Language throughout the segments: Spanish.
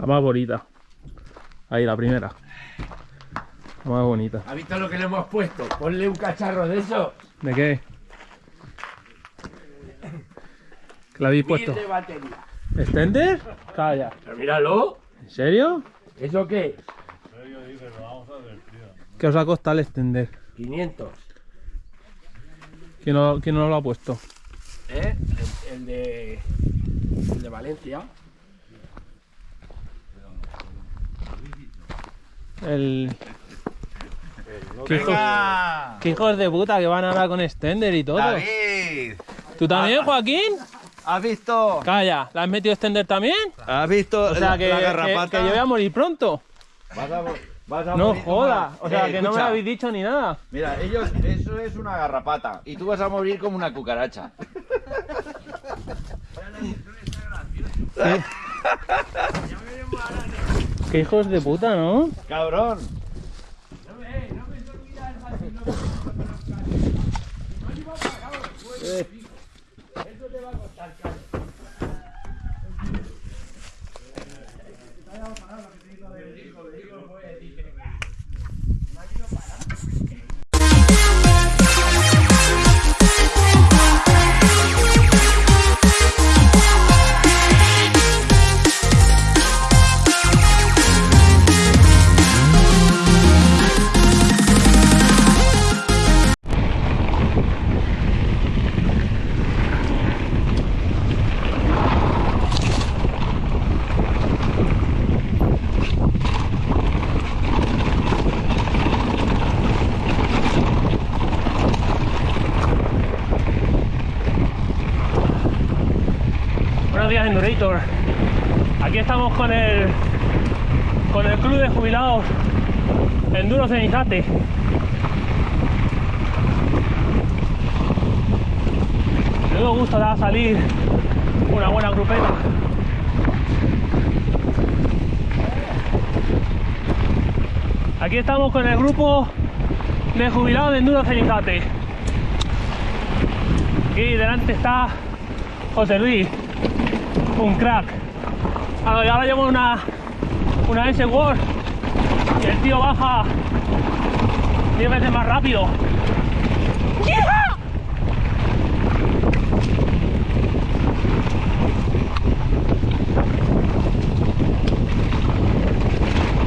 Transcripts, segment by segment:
La más bonita. Ahí, la primera. La más bonita. ¿Has visto lo que le hemos puesto? Ponle un cacharro de eso. ¿De qué? ¿Qué le habéis puesto? Mil de batería. ¿Extender? Calla. Pero míralo. ¿En serio? ¿Eso qué? ¿Qué os ha costado el extender? 500. ¿Quién no, quién no lo ha puesto? ¿Eh? El, el de. El de Valencia. El... ¿Qué hijos, qué hijos de puta que van ahora con extender y todo. David, ¿Tú también, Joaquín? ¿has visto? Calla, ¿la has metido extender también? ¿Has visto O sea, la, que, la que- garrapata? que yo voy a morir pronto. Vas a, vas a No morir joda. O sea, Eh, que no me lo habéis dicho ni nada. Mira, ellos, eso es una garrapata. Y tú vas a morir como una cucaracha. Qué hijos de puta, ¿no? Cabrón. Días, Endurator. Aquí estamos con el con el club de jubilados Enduro Cenizate. Luego gusto da salir una buena grupeta. Aquí estamos con el grupo de jubilados de Enduro Cenizate. Aquí delante está José Luis, un crack. Ahora, llevo una, una S Word y el tío baja 10 veces más rápido.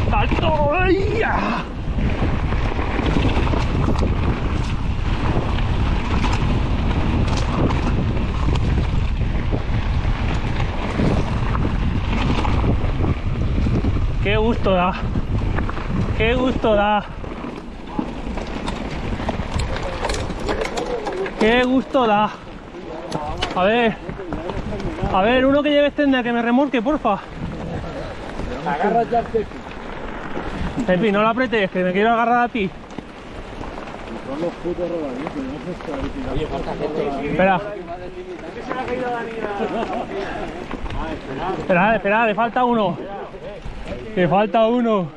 ¡Salto! ¡Ay, ya! ¡Qué gusto da! ¡Qué gusto da! ¡Qué gusto da! A ver, a ver, uno que lleve extender que me remolque, porfa. Agarra ya el. Pepi, no lo apretes, que me quiero agarrar a ti. Oye, falta gente. Espera. Espera, espera, le falta uno. Le falta uno.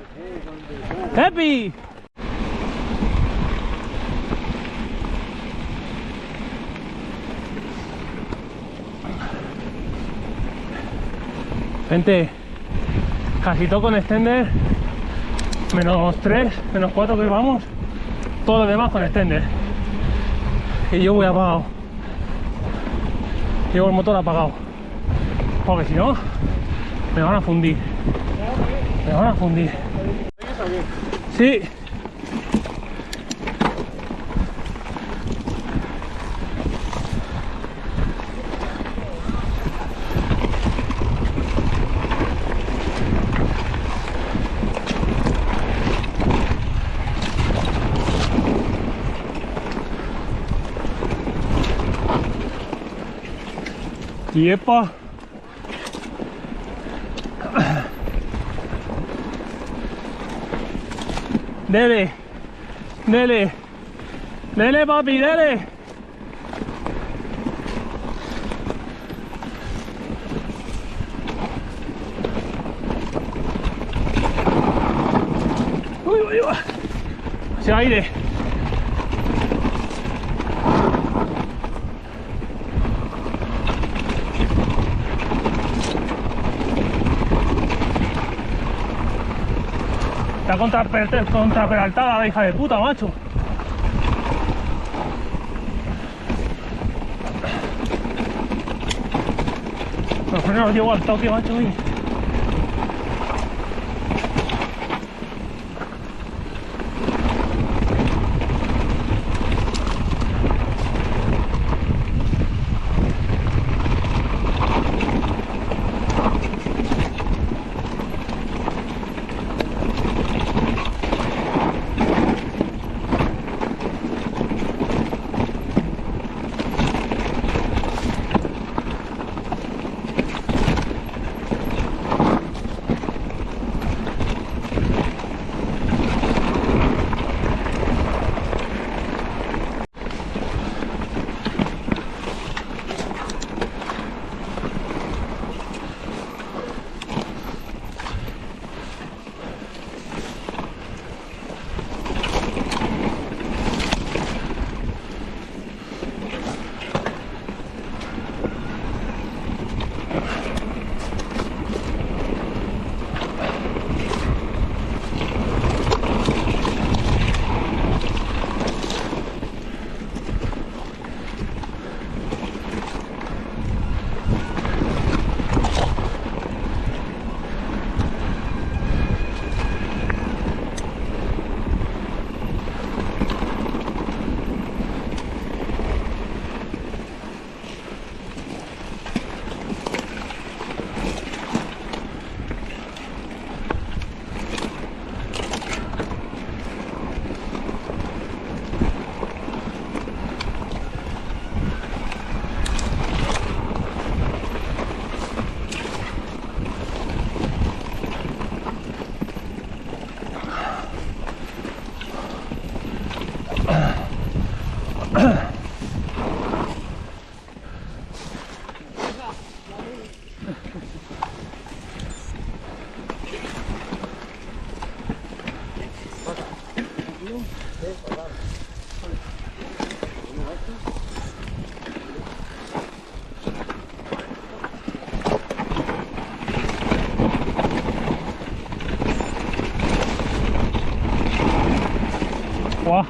¡Pepi! Gente, casi todo con extender. Menos 3, menos 4 que vamos. Todo lo demás con extender. Y yo voy apagado. Llevo el motor apagado. Porque si no, me van a fundir. Me van a fundir. Sí. ¡Yepa! Dele, dele, dele papi, dele. Uy, uy, uy. Está contra, contra peraltada la hija de puta, macho. Los frenos los llevo al toque, macho. y-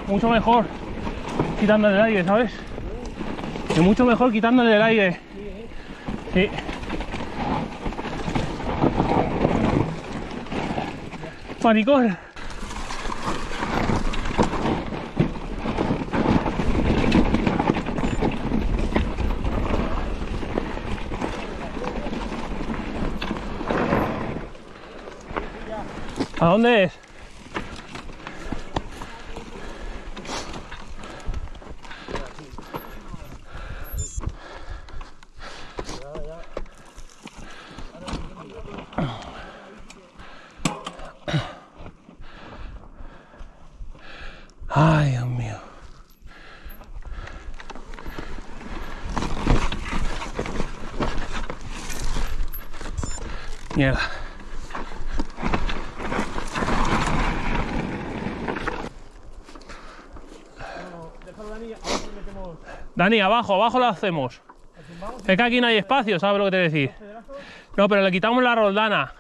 mucho mejor quitándole el aire, ¿sabes? Es mucho mejor quitándole el aire. Sí. Maricón. ¿A dónde es? Ay, Dios mío. Mierda. Dani, abajo, abajo lo hacemos. Es que aquí no hay espacio, ¿sabes lo que te decir? No, pero le quitamos la roldana.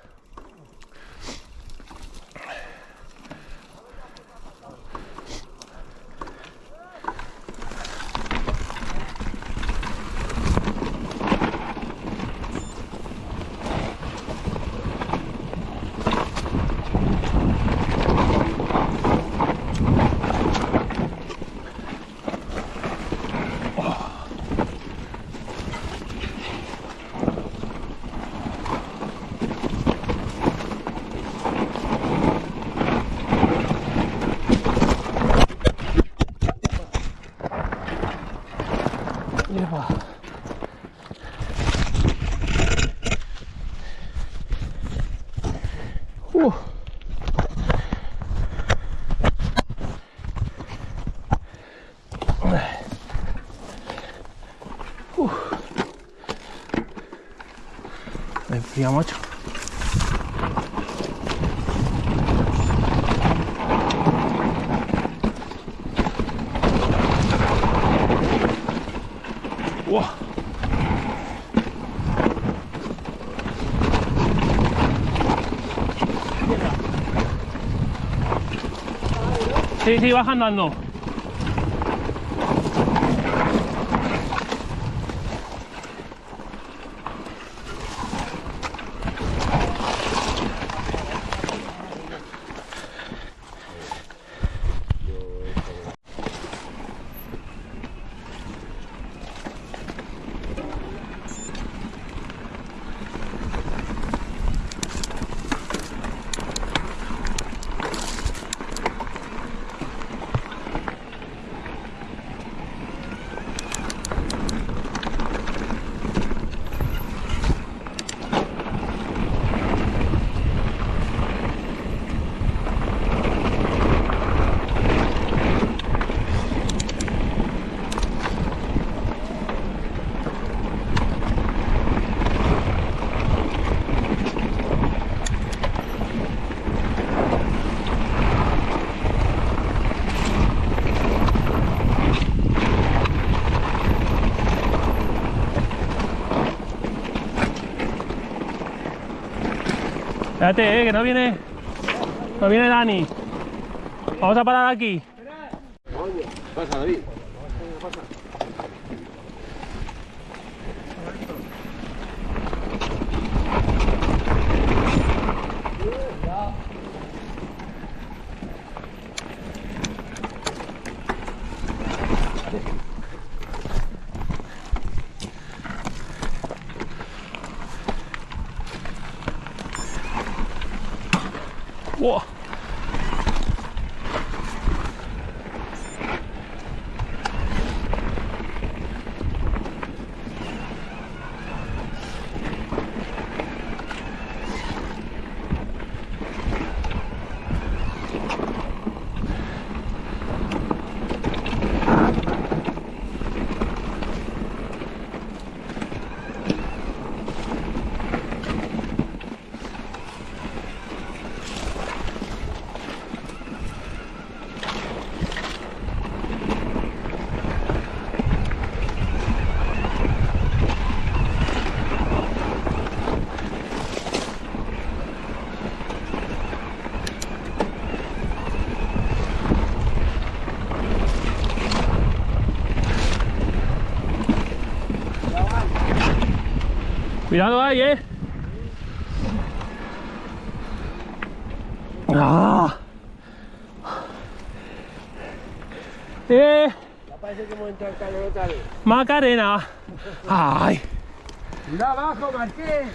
Lleva. Uh. Uh. Wow. Sí, sí, baja andando. Espérate, eh, que no viene. No viene Dani. Vamos a parar aquí. Pasa, David. ¡Wow! Cuidado ahí, eh. Ah. Eh, Ya parece que hemos entrado al calor otra vez. Macarena. Ay. Cuidado abajo, Marqués.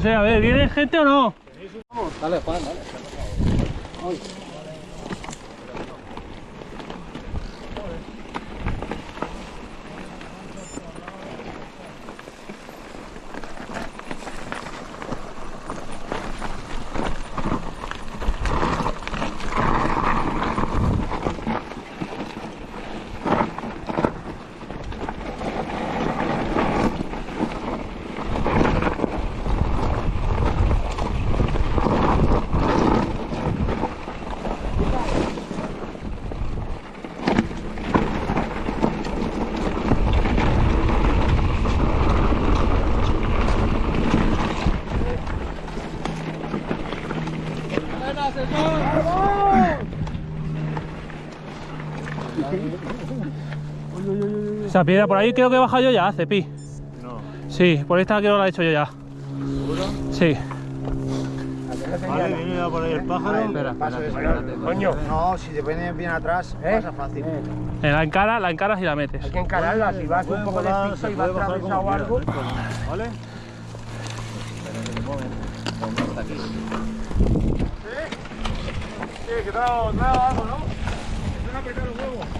Lo sé, a ver, ¿viene gente o no? Dale, Juan, dale. Esa piedra por ahí creo que he bajado yo ya, Cepi. No. Sí, por esta creo que la he hecho yo ya. ¿Seguro? Sí. Vale, viene ya por ahí el pájaro. Espera, espera, espérate. Coño. No, si te viene bien atrás, pasa fácil. En la encara, la encaras y la metes. Hay que encararla, si vas un poco despista se y vas atravesado o algo. quiera, no hay problema, ¿Vale? Sí, que traigo, traigo algo, ¿no? Es una apretar los huevos.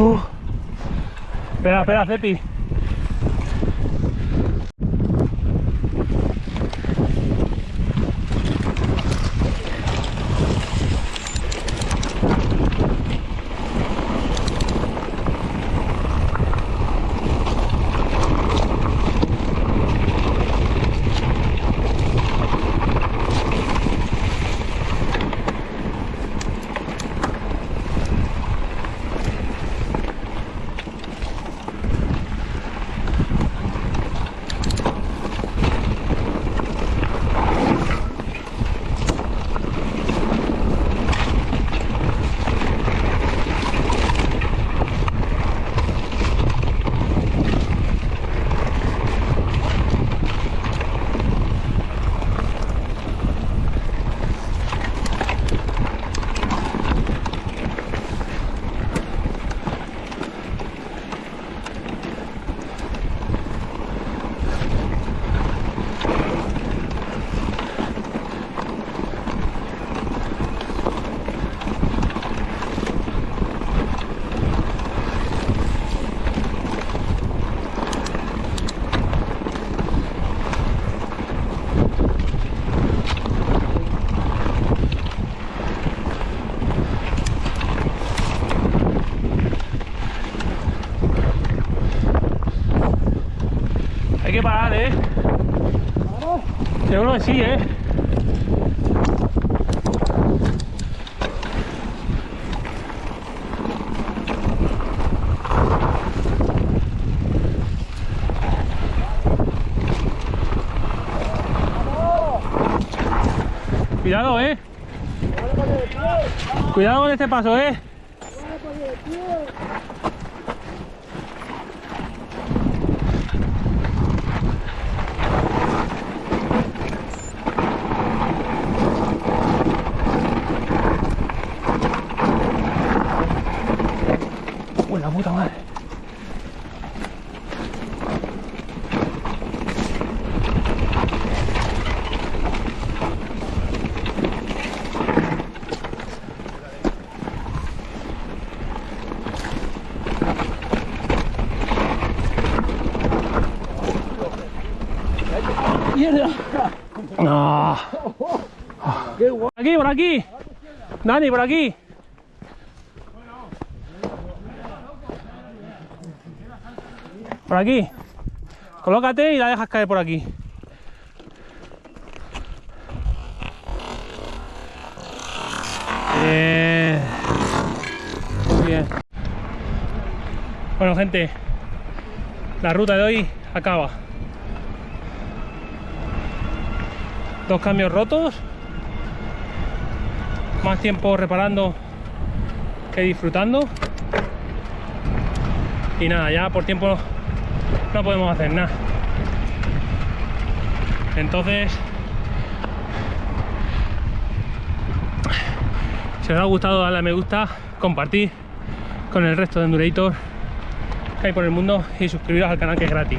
Espera, espera, Cepi. Hay que parar, ¿eh? Seguro que sí, ¿eh? Cuidado, ¿eh? Cuidado con este paso, ¿eh? Uy, la puta madre. ¡Mierda! No. Por aquí, por aquí. Dani, por aquí. Por aquí. Colócate y la dejas caer por aquí. Bien. Muy bien. Bueno, gente, la ruta de hoy acaba. Dos cambios rotos. Más tiempo reparando que disfrutando. Y nada, ya por tiempo no podemos hacer nada. Entonces, si os ha gustado, darle a me gusta, compartir con el resto de Endurator que hay por el mundo y suscribiros al canal que es gratis.